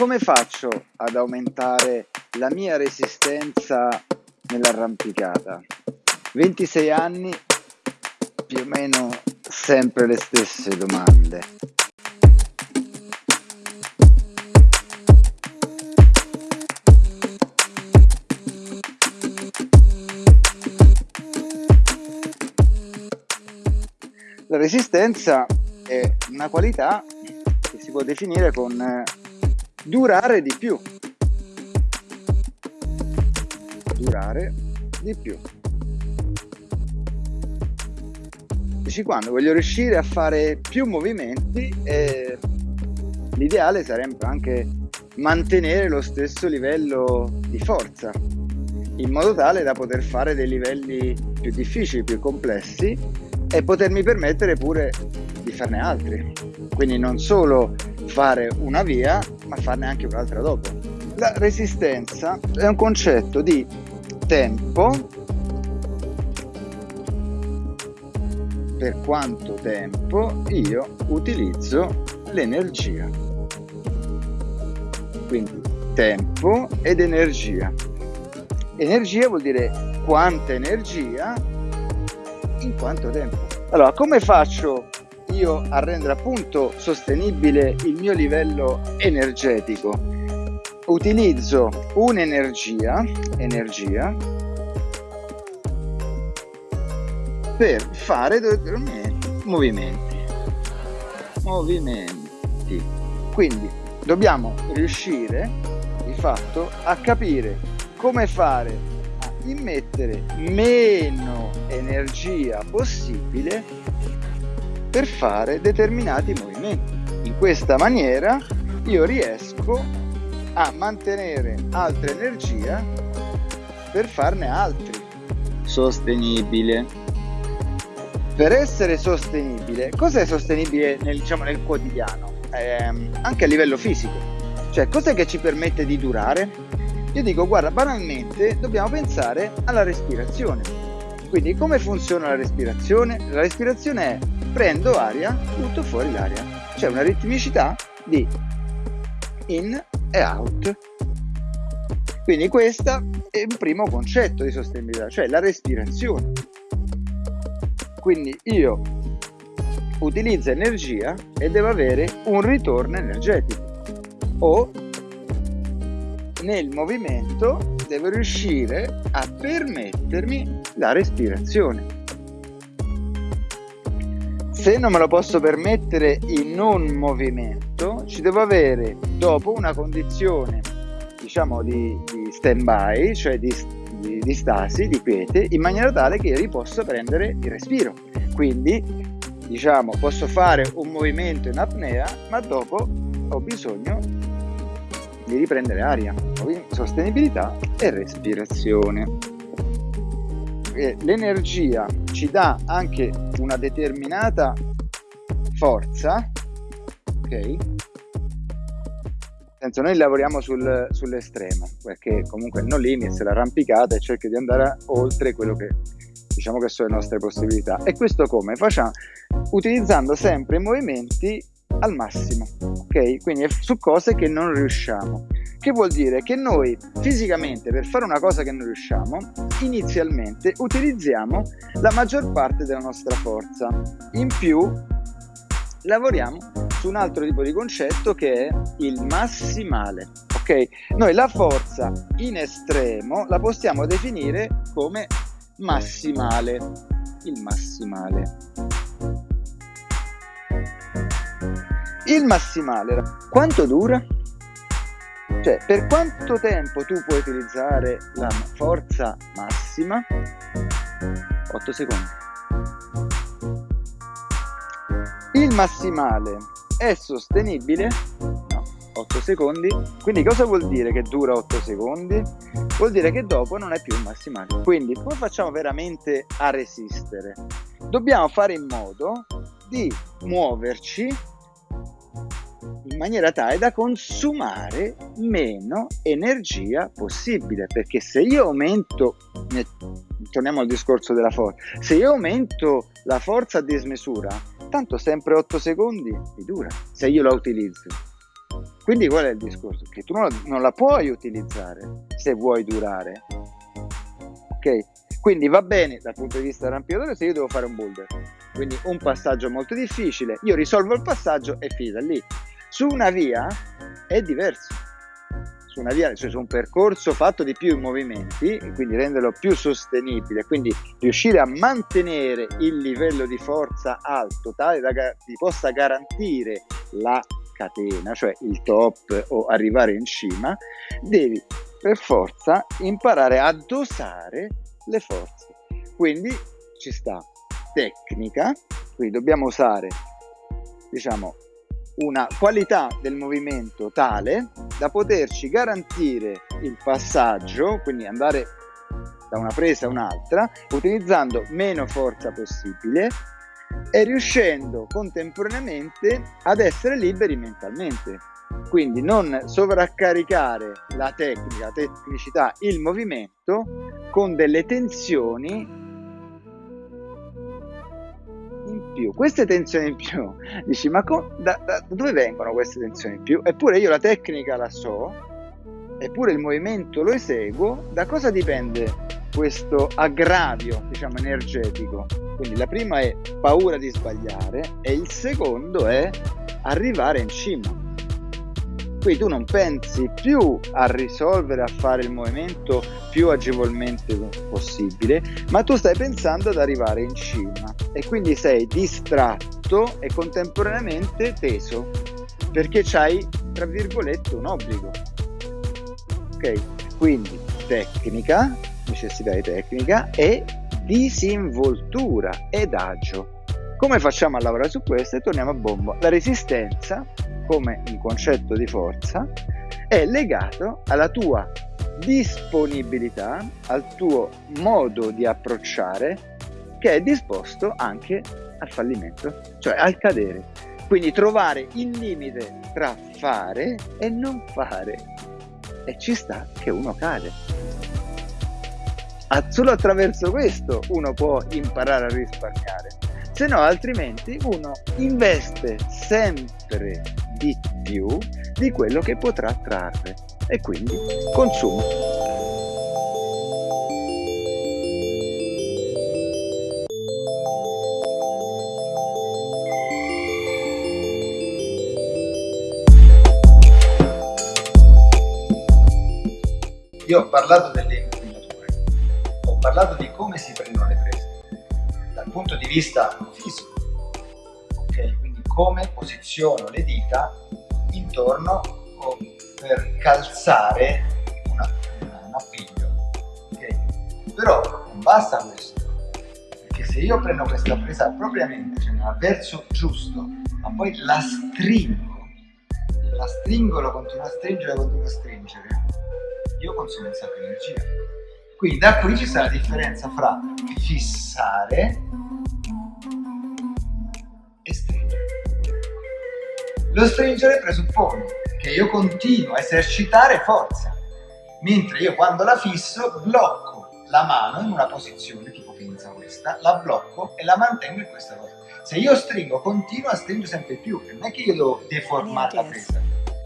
come faccio ad aumentare la mia resistenza nell'arrampicata? 26 anni, più o meno sempre le stesse domande. La resistenza è una qualità che si può definire con eh, durare di più. Durare di più. Dici quando voglio riuscire a fare più movimenti e l'ideale sarebbe anche mantenere lo stesso livello di forza in modo tale da poter fare dei livelli più difficili, più complessi e potermi permettere pure di farne altri. Quindi non solo fare una via, ma farne anche un'altra dopo. La resistenza è un concetto di tempo, per quanto tempo io utilizzo l'energia. Quindi tempo ed energia. Energia vuol dire quanta energia in quanto tempo. Allora, come faccio io a rendere appunto sostenibile il mio livello energetico? Utilizzo un'energia, energia, per fare movimenti. Movimenti. Quindi dobbiamo riuscire di fatto a capire come fare immettere meno energia possibile per fare determinati movimenti. In questa maniera io riesco a mantenere altra energia per farne altri. Sostenibile. Per essere sostenibile, cos'è sostenibile nel, diciamo, nel quotidiano? Eh, anche a livello fisico. Cioè, cos'è che ci permette di durare? Io dico, guarda, banalmente dobbiamo pensare alla respirazione. Quindi come funziona la respirazione? La respirazione è prendo aria, butto fuori l'aria. C'è una ritmicità di in e out. Quindi questo è un primo concetto di sostenibilità, cioè la respirazione. Quindi io utilizzo energia e devo avere un ritorno energetico o nel movimento devo riuscire a permettermi la respirazione. Se non me lo posso permettere in un movimento, ci devo avere dopo una condizione diciamo di, di stand by, cioè di, di, di stasi, di quiete, in maniera tale che io possa prendere il respiro. Quindi diciamo posso fare un movimento in apnea, ma dopo ho bisogno di riprendere aria, sostenibilità e respirazione. E l'energia ci dà anche una determinata forza, ok? Senso, noi lavoriamo sul, sull'estremo, perché comunque non limits l'arrampicata e cerchi di andare oltre quello che diciamo che sono le nostre possibilità. E questo come? Facciamo utilizzando sempre movimenti al massimo, ok? Quindi su cose che non riusciamo. Che vuol dire che noi fisicamente per fare una cosa che non riusciamo, inizialmente utilizziamo la maggior parte della nostra forza. In più lavoriamo su un altro tipo di concetto che è il massimale. Ok? Noi la forza in estremo la possiamo definire come massimale. Il massimale. Il massimale, quanto dura? Cioè, per quanto tempo tu puoi utilizzare la forza massima? 8 secondi. Il massimale è sostenibile? No, 8 secondi. Quindi cosa vuol dire che dura 8 secondi? Vuol dire che dopo non è più il massimale. Quindi come facciamo veramente a resistere? Dobbiamo fare in modo di muoverci maniera tale da consumare meno energia possibile perché se io aumento torniamo al discorso della forza se io aumento la forza a dismisura tanto sempre 8 secondi mi dura se io la utilizzo Quindi qual è il discorso? Che tu non, la puoi utilizzare se vuoi durare. Ok? Quindi va bene dal punto di vista dell'arrampicatore se io devo fare un boulder. Quindi un passaggio molto difficile, io risolvo il passaggio e finita lì. Su una via è diverso su una via, cioè su un percorso fatto di più movimenti, quindi renderlo più sostenibile, quindi riuscire a mantenere il livello di forza alto, tale da ti possa garantire la catena, cioè il top o arrivare in cima, devi per forza imparare a dosare le forze. Quindi ci sta tecnica, quindi dobbiamo usare diciamo una qualità del movimento tale da poterci garantire il passaggio, quindi andare da una presa a un'altra, utilizzando meno forza possibile e riuscendo contemporaneamente ad essere liberi mentalmente. Quindi non sovraccaricare la tecnica, la tecnicità, il movimento con delle tensioni più. Queste tensioni in più, dici, ma co- da, da, da dove vengono queste tensioni in più? Eppure io la tecnica la so, eppure il movimento lo eseguo, da cosa dipende questo aggravio, diciamo, energetico? Quindi la prima è paura di sbagliare e il secondo è arrivare in cima. Qui tu non pensi più a risolvere, a fare il movimento più agevolmente possibile, ma tu stai pensando ad arrivare in cima e quindi sei distratto e contemporaneamente teso perché c'hai, tra virgolette, un obbligo. Ok? Quindi tecnica, necessità di tecnica e disinvoltura ed agio. Come facciamo a lavorare su questo? E torniamo a bomba. La resistenza come un concetto di forza è legato alla tua disponibilità, al tuo modo di approcciare che è disposto anche al fallimento, cioè al cadere. Quindi trovare il limite tra fare e non fare. E ci sta che uno cade. Solo attraverso questo uno può imparare a risparmiare, se no altrimenti uno investe sempre di più di quello che potrà trarre e quindi consuma. Io ho parlato delle inquinature, ho parlato di come si prendono le prese dal punto di vista come posiziono le dita intorno per calzare una, un appiglio, ok? Però non basta questo, perché se io prendo questa presa propriamente, cioè verso giusto, ma poi la stringo, la stringo, lo continuo a stringere, lo continuo a stringere, io consumo un sacco di energia. Quindi da qui ci sta la differenza fra fissare Lo stringere presuppone che io continuo a esercitare forza, mentre io quando la fisso blocco la mano in una posizione tipo pinza questa, la blocco e la mantengo in questa cosa. Se io stringo, continuo a stringere sempre più, non è che io devo deformare la presa.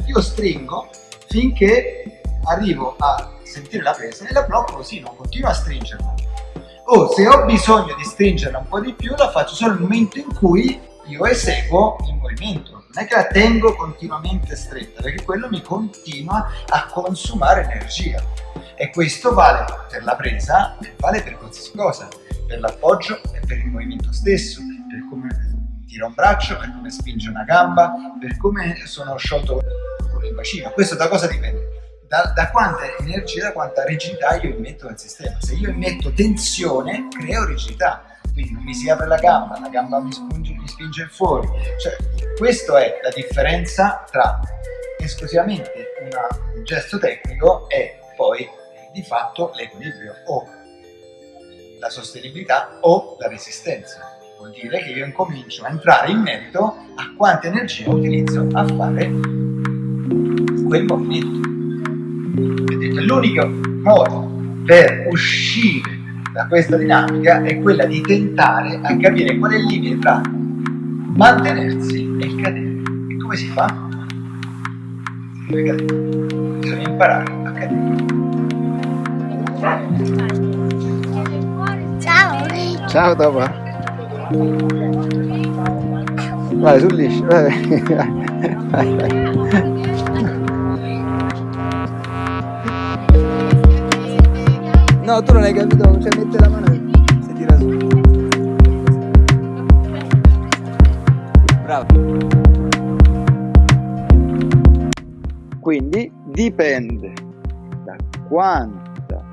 Io stringo finché arrivo a sentire la presa e la blocco così, non continuo a stringerla. O se ho bisogno di stringerla un po' di più, la faccio solo nel momento in cui io eseguo il movimento. Non è che la tengo continuamente stretta, perché quello mi continua a consumare energia. E questo vale per la presa e vale per qualsiasi cosa, per l'appoggio e per il movimento stesso, per come tiro un braccio, per come spinge una gamba, per come sono sciolto con il bacino. Questo da cosa dipende? da, da, quanta energia, da quanta rigidità io immetto nel sistema. Se io immetto tensione, creo rigidità. Quindi non mi si apre la gamba, la gamba mi spinge, mi spinge fuori. Cioè, questa è la differenza tra esclusivamente una, un gesto tecnico e poi di fatto l'equilibrio o la sostenibilità o la resistenza. Vuol dire che io incomincio a entrare in merito a quanta energia utilizzo a fare quel movimento l'unico modo per uscire da questa dinamica è quella di tentare a capire qual è il limite tra mantenersi e il cadere. E come si fa? Perché bisogna imparare a cadere. Ciao. Ciao Topa. Vai sul liscio. Vai. Vai, vai. No, tu non hai capito, cioè mette la mano Bravo. Quindi dipende da quanta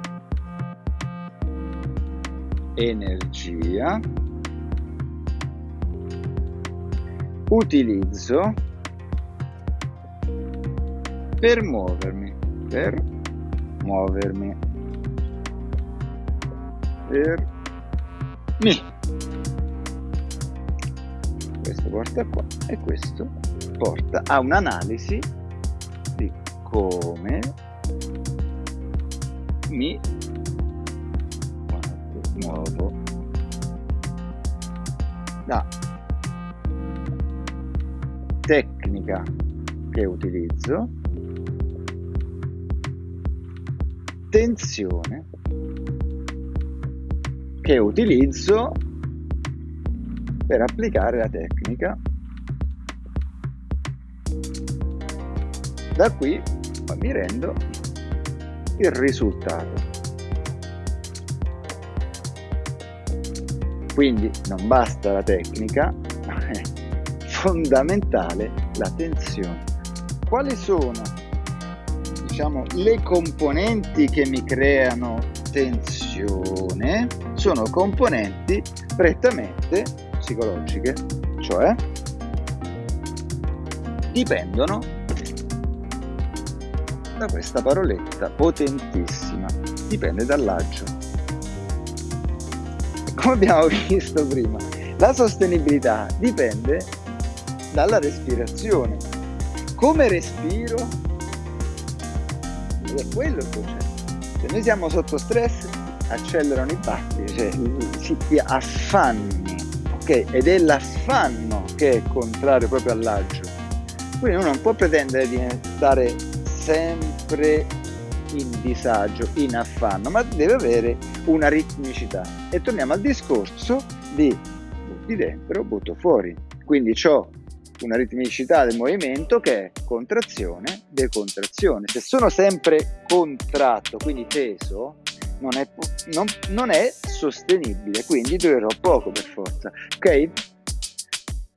energia utilizzo per muovermi, per muovermi, per mi. Questo porta qua e questo porta a un'analisi di come mi muovo da tecnica che utilizzo tensione che utilizzo per applicare la tecnica. Da qui mi rendo il risultato. Quindi non basta la tecnica ma è fondamentale la tensione. Quali sono diciamo le componenti che mi creano tensione? Sono componenti prettamente psicologiche cioè dipendono da questa paroletta potentissima dipende dall'agio come abbiamo visto prima la sostenibilità dipende dalla respirazione. Come respiro? È quello il concetto. Se noi siamo sotto stress accelerano i battiti cioè si ti affanni ok ed è l'affanno che è contrario proprio all'agio quindi uno non può pretendere di stare sempre in disagio, in affanno, ma deve avere una ritmicità. E torniamo al discorso di butti dentro, butto fuori. Quindi ho una ritmicità del movimento che è contrazione, decontrazione. Se sono sempre contratto, quindi teso, non è, non, non è sostenibile, quindi durerò poco per forza. Ok?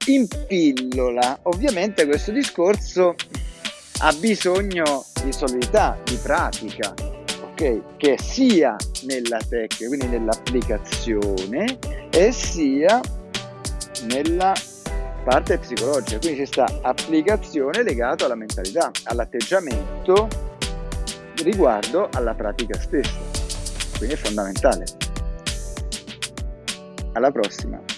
In pillola, ovviamente questo discorso ha bisogno di solidità, di pratica, ok? Che sia nella tecnica, quindi nell'applicazione e sia nella parte psicologica, quindi c'è sta applicazione legata alla mentalità, all'atteggiamento riguardo alla pratica stessa, quindi è fondamentale. Alla prossima!